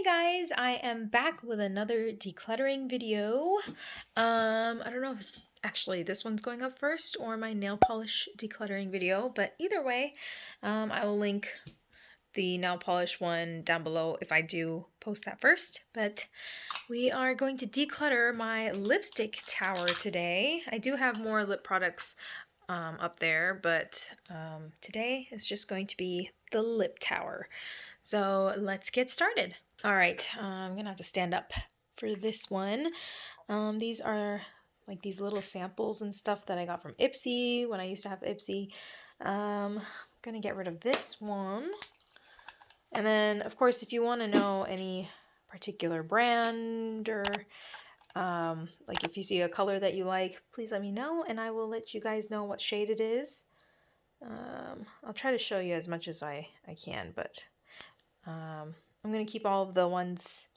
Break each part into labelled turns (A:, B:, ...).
A: Hey guys, I am back with another decluttering video. Um, I don't know if actually this one's going up first or my nail polish decluttering video, but either way, um, I will link the nail polish one down below if I do post that first. But we are going to declutter my lipstick tower today. I do have more lip products um, up there, but um, today is just going to be the lip tower. So let's get started. All right, uh, I'm gonna have to stand up for this one. Um, these are like these little samples and stuff that I got from Ipsy when I used to have Ipsy. Um, I'm gonna get rid of this one. And then, of course, if you want to know any particular brand or um, like if you see a color that you like, please let me know and I will let you guys know what shade it is. Um, I'll try to show you as much as I, I can, but um, I'm going to keep all of the ones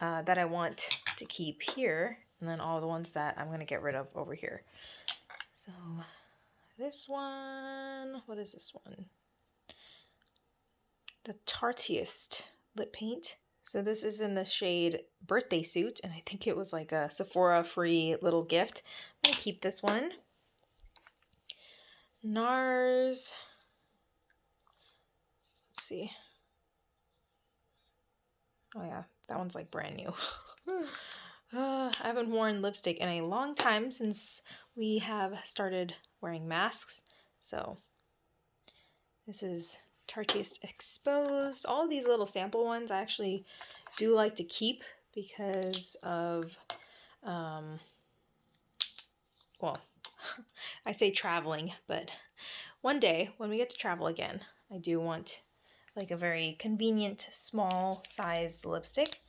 A: uh, that I want to keep here and then all the ones that I'm going to get rid of over here. So this one, what is this one? The Tarteist lip paint. So this is in the shade Birthday Suit, and I think it was like a Sephora free little gift. I'm going to keep this one. NARS. Let's see. Oh yeah, that one's like brand new. uh, I haven't worn lipstick in a long time since we have started wearing masks. So this is Tarteist Exposed. All these little sample ones I actually do like to keep because of, um, well, I say traveling, but one day when we get to travel again, I do want like a very convenient small size lipstick.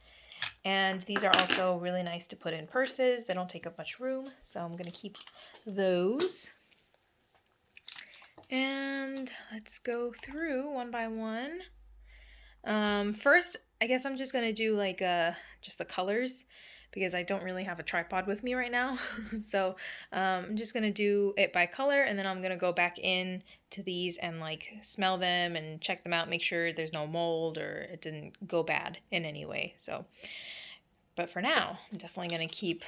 A: And these are also really nice to put in purses. They don't take up much room, so I'm going to keep those. And let's go through one by one. Um, first, I guess I'm just going to do like uh, just the colors because I don't really have a tripod with me right now. so um, I'm just going to do it by color and then I'm going to go back in to these and like smell them and check them out, make sure there's no mold or it didn't go bad in any way. So, but for now, I'm definitely going to keep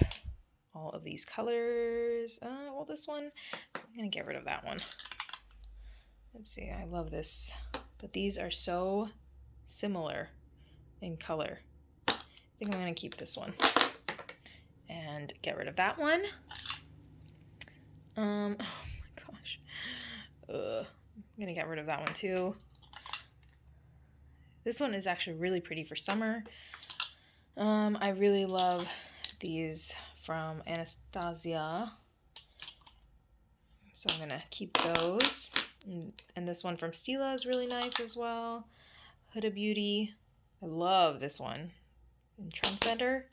A: all of these colors. Uh, well, this one, I'm going to get rid of that one. Let's see, I love this. But these are so similar in color. I think I'm going to keep this one and get rid of that one. Um, oh my gosh. Ugh. I'm gonna get rid of that one too. This one is actually really pretty for summer. Um, I really love these from Anastasia. So I'm gonna keep those. And, and this one from Stila is really nice as well. Huda Beauty. I love this one. And Trendsetter.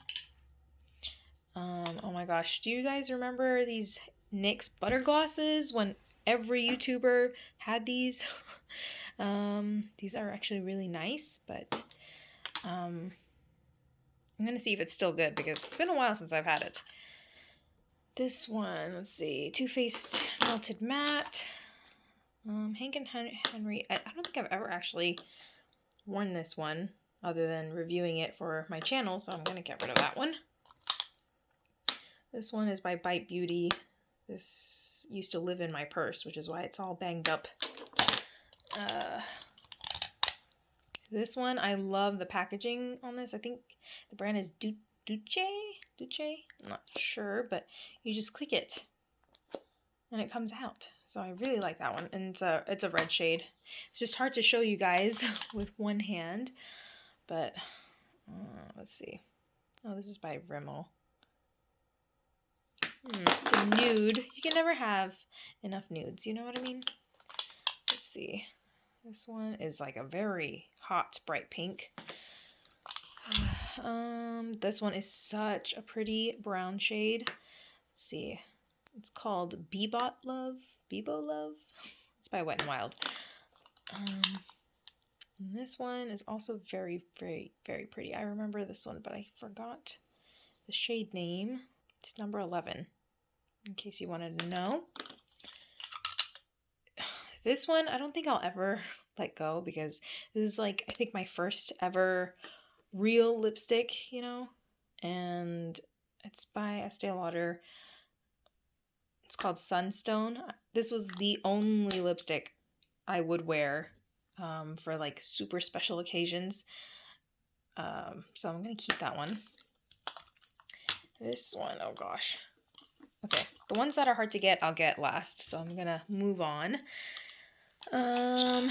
A: Um, oh my gosh, do you guys remember these NYX butter glosses when every YouTuber had these? um, these are actually really nice, but um, I'm going to see if it's still good because it's been a while since I've had it. This one, let's see, Too Faced Melted Matte. Um, Hank and Henry, I, I don't think I've ever actually worn this one other than reviewing it for my channel, so I'm going to get rid of that one. This one is by Bite Beauty. This used to live in my purse, which is why it's all banged up. Uh, this one, I love the packaging on this. I think the brand is du Duce? Duce? I'm not sure, but you just click it and it comes out. So I really like that one. And it's a, it's a red shade. It's just hard to show you guys with one hand, but uh, let's see. Oh, this is by Rimmel. A nude. You can never have enough nudes, you know what I mean? Let's see. This one is like a very hot bright pink. Um, this one is such a pretty brown shade. Let's see. It's called Bebot Love. Bebo Love. It's by Wet n Wild. Um, this one is also very, very, very pretty. I remember this one, but I forgot the shade name. It's number 11, in case you wanted to know. This one, I don't think I'll ever let go because this is like, I think my first ever real lipstick, you know, and it's by Estee Lauder. It's called Sunstone. This was the only lipstick I would wear um, for like super special occasions. Um, so I'm going to keep that one. This one, oh gosh. Okay, the ones that are hard to get, I'll get last. So I'm to move on. Um,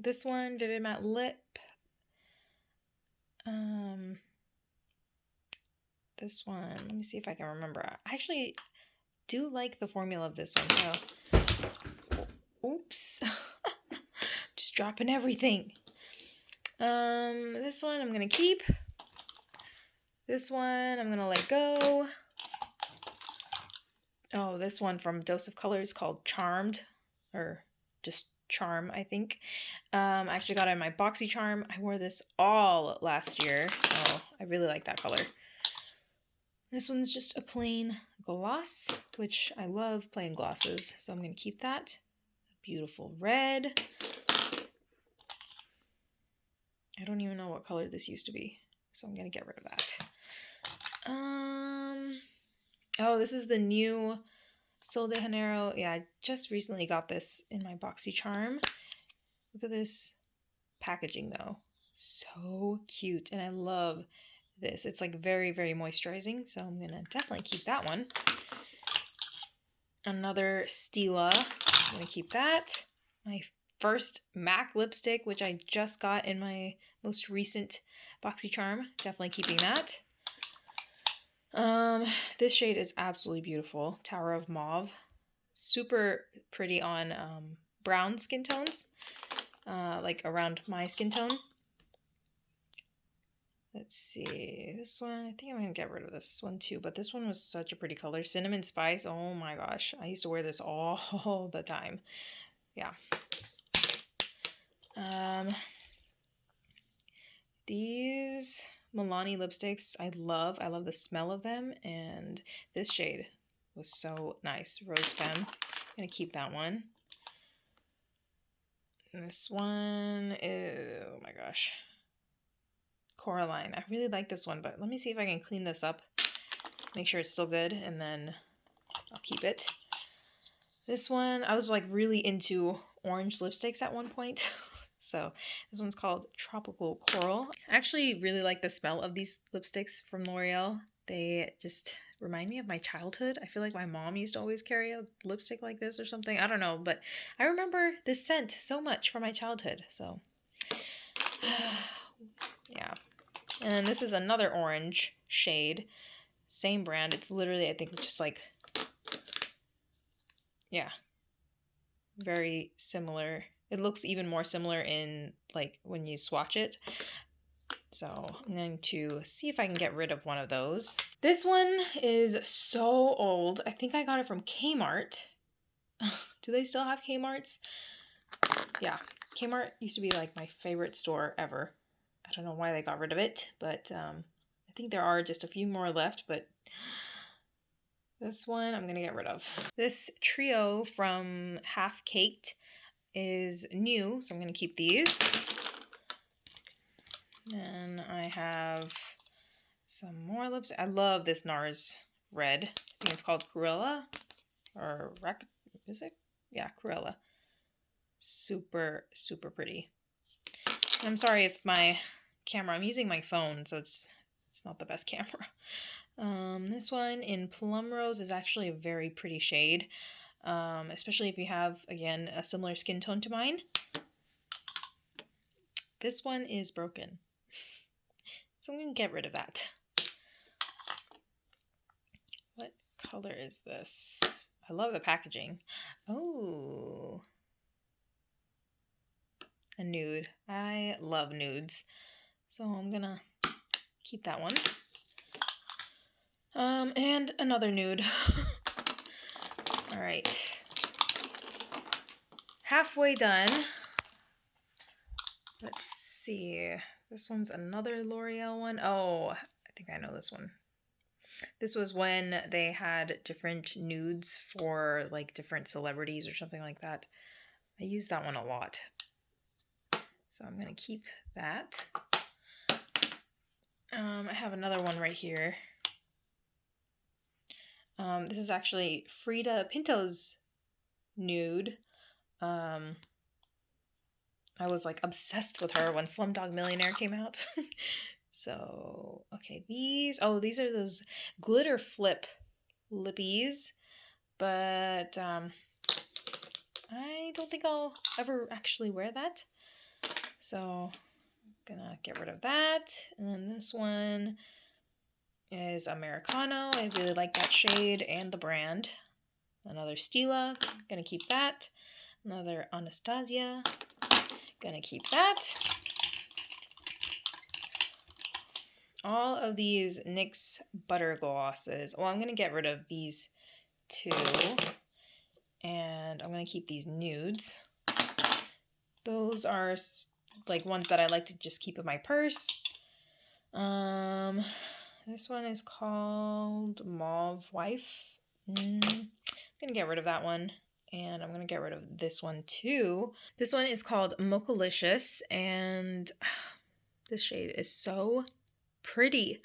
A: this one, Vivid Matte Lip. Um, this one, let me see if I can remember. I actually do like the formula of this one. So, oops. Just dropping everything. Um, this one I'm to keep. This one I'm going to let go. Oh, this one from Dose of Colors called Charmed. Or just Charm, I think. Um, I actually got it in my BoxyCharm. I wore this all last year, so I really like that color. This one's just a plain gloss, which I love plain glosses, so I'm going to keep that. Beautiful red. I don't even know what color this used to be, so I'm going to get rid of that. Um, oh, this is the new Sol de Janeiro. Yeah, I just recently got this in my BoxyCharm. Look at this packaging though. So cute. And I love this. It's like very, very moisturizing. So I'm going to definitely keep that one. Another Stila. I'm going to keep that. My first MAC lipstick, which I just got in my most recent BoxyCharm. Definitely keeping that. Um, this shade is absolutely beautiful. Tower of Mauve. Super pretty on um, brown skin tones, uh, like around my skin tone. Let's see, this one, I think I'm going to get rid of this one too, but this one was such a pretty color. Cinnamon Spice, oh my gosh, I used to wear this all the time. Yeah. Um, these Milani lipsticks I love. I love the smell of them. And this shade was so nice. Rose Femme. I'm going to keep that one. And this one is, oh my gosh. Coraline. I really like this one, but let me see if I can clean this up. Make sure it's still good, and then I'll keep it. This one, I was like really into orange lipsticks at one point. So this one's called Tropical Coral. I actually really like the smell of these lipsticks from L'Oreal. They just remind me of my childhood. I feel like my mom used to always carry a lipstick like this or something. I don't know, but I remember this scent so much from my childhood. So yeah. And this is another orange shade. Same brand. It's literally, I think, just like, yeah, very similar it looks even more similar in like when you swatch it. So I'm going to see if I can get rid of one of those. This one is so old. I think I got it from Kmart. Do they still have Kmarts? Yeah, Kmart used to be like my favorite store ever. I don't know why they got rid of it, but um, I think there are just a few more left, but this one I'm going to get rid of. This trio from Half Caked is new, so I'm going to keep these. And I have some more lips. I love this NARS red. I think it's called Cruella. Or Rec is it? Yeah, Cruella. Super, super pretty. I'm sorry if my camera, I'm using my phone, so it's, it's not the best camera. Um, this one in Plum Rose is actually a very pretty shade um, especially if you have, again, a similar skin tone to mine. This one is broken. So I'm going to get rid of that. What color is this? I love the packaging. Oh. A nude. I love nudes. So I'm going to keep that one. Um, and another nude. All right. Halfway done. Let's see. This one's another L'Oreal one. Oh, I think I know this one. This was when they had different nudes for like different celebrities or something like that. I use that one a lot. So I'm going to keep that. Um, I have another one right here. Um, this is actually Freida Pinto's nude. Um, I was like obsessed with her when Slumdog Millionaire came out. so, okay, these, oh, these are those glitter flip lippies, but um, I don't think I'll ever actually wear that. So, I'm gonna get rid of that. And then this one is Americano. I really like that shade and the brand. Another Stila, gonna keep that. Another Anastasia, gonna keep that. All of these NYX butter glosses. Well, I'm gonna get rid of these two. And I'm gonna keep these nudes. Those are like ones that I like to just keep in my purse. Um, this one is called Mauve Wife. Mm, I'm gonna get rid of that one. And I'm gonna get rid of this one too. This one is called Mochalicious, and this shade is so pretty.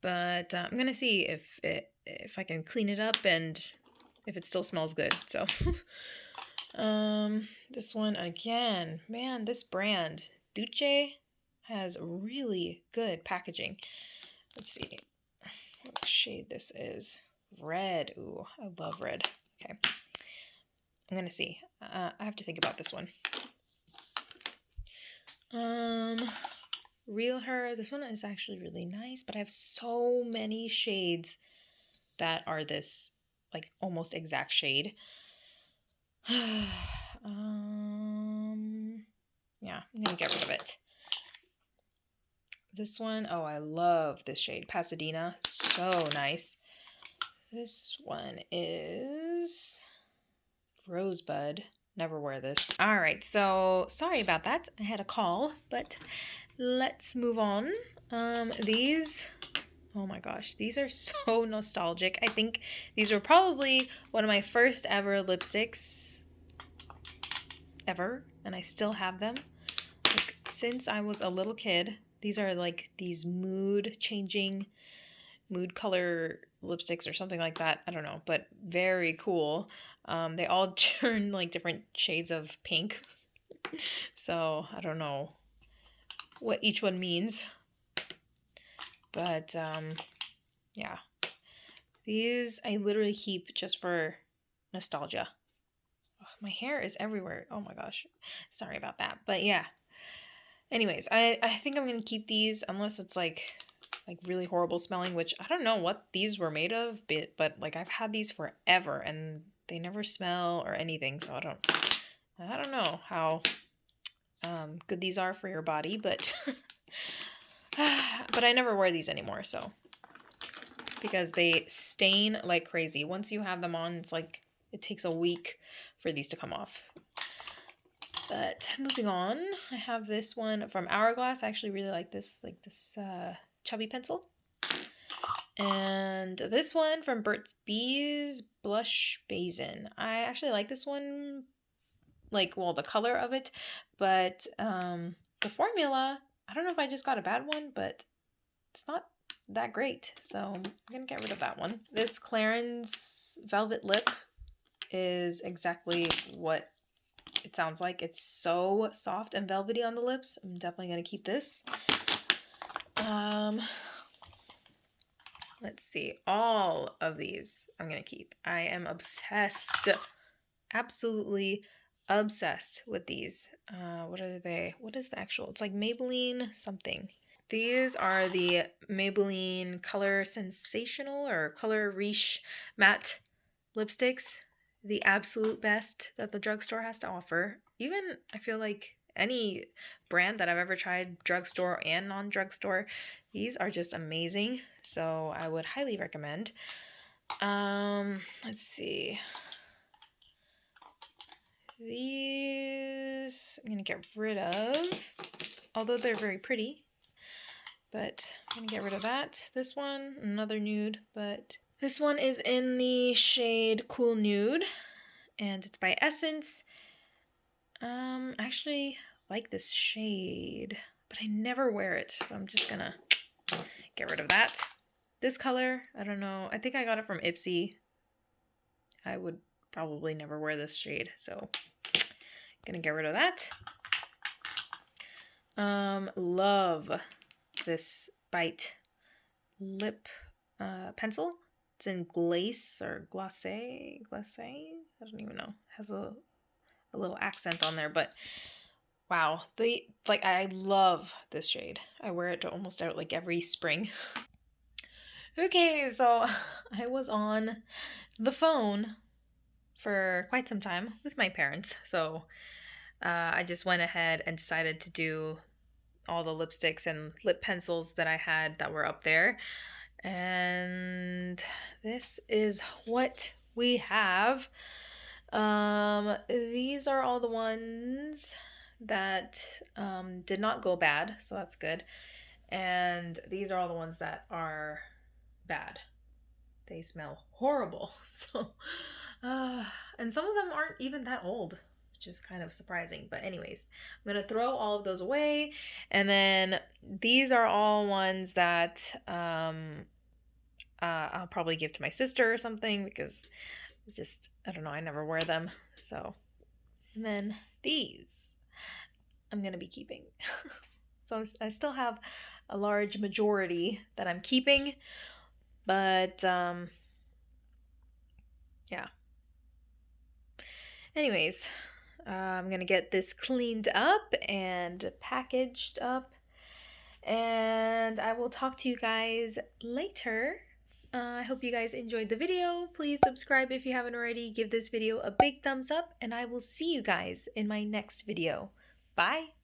A: But uh, I'm gonna see if it if I can clean it up and if it still smells good. So, um, this one again, man, this brand Duce has really good packaging. Let's see what shade this is. Red. Ooh, I love red. Okay. I'm gonna see. Uh, I have to think about this one. Um, Real Her. This one is actually really nice, but I have so many shades that are this like almost exact shade. um, yeah, I'm gonna get rid of it. This one, oh, I love this shade, Pasadena. So nice. This one is Rosebud. Never wear this. All right, so sorry about that. I had a call, but let's move on. Um, these, oh my gosh, these are so nostalgic. I think these were probably one of my first ever lipsticks ever, and I still have them. Like, since I was a little kid, these are like these mood changing, mood color lipsticks or something like that. I don't know, but very cool. Um, they all turn like different shades of pink. so I don't know what each one means. But um, yeah. These I literally keep just for nostalgia. My hair is everywhere. Oh my gosh. Sorry about that. But yeah. Anyways, I, I think I'm going to keep these unless it's like like really horrible smelling, which I don't know what these were made of, but, but like I've had these forever and they never smell or anything, so I don't I don't know how um, good these are for your body, but but I never wear these anymore, so because they stain like crazy. Once you have them on, it's like it takes a week for these to come off. But moving on, I have this one from Hourglass. I actually really like this, like this uh, chubby pencil. And this one from Burt's Bees Blush Basin. I actually like this one, like, well, the color of it, but um, the formula, I don't know if I just got a bad one, but it's not that great. So I'm going to get rid of that one. This Clarins Velvet Lip is exactly what it sounds like. It's so soft and velvety on the lips. I'm definitely going to keep this. Um, let's see. All of these I'm going to keep. I am obsessed. Absolutely obsessed with these. Uh, what are they? What is the actual? It's like Maybelline something. These are the Maybelline Color Sensational or Color Riche Matte lipsticks the absolute best that the drugstore has to offer. Even I feel like any brand that I've ever tried, drugstore and non drugstore, these are just amazing. So I would highly recommend. Um, let's see. These I'm gonna get rid of, although they're very pretty. But I'm gonna get rid of that. This one, another nude, but this one is in the shade Cool Nude, and it's by Essence. Um, I actually like this shade, but I never wear it, so I'm just gonna get rid of that. This color, I don't know. I think I got it from Ipsy. I would probably never wear this shade, so gonna get rid of that. Um, love this Bite lip uh, pencil. It's in glace or glacé, glacé. I don't even know. It has a a little accent on there, but wow, the like I love this shade. I wear it to almost out like every spring. okay, so I was on the phone for quite some time with my parents, so uh, I just went ahead and decided to do all the lipsticks and lip pencils that I had that were up there. And this is what we have. Um, these are all the ones that um, did not go bad, so that's good. And these are all the ones that are bad. They smell horrible. So, uh, and some of them aren't even that old, which is kind of surprising. But, anyways, I'm going to throw all of those away. And then these are all ones that um, uh, I'll probably give to my sister or something because just, I don't know, I never wear them. So, and then these I'm going to be keeping. so I still have a large majority that I'm keeping, but um, yeah. Anyways, uh, I'm going to get this cleaned up and packaged up. And I will talk to you guys later. Uh, I hope you guys enjoyed the video. Please subscribe if you haven't already. Give this video a big thumbs up. And I will see you guys in my next video. Bye.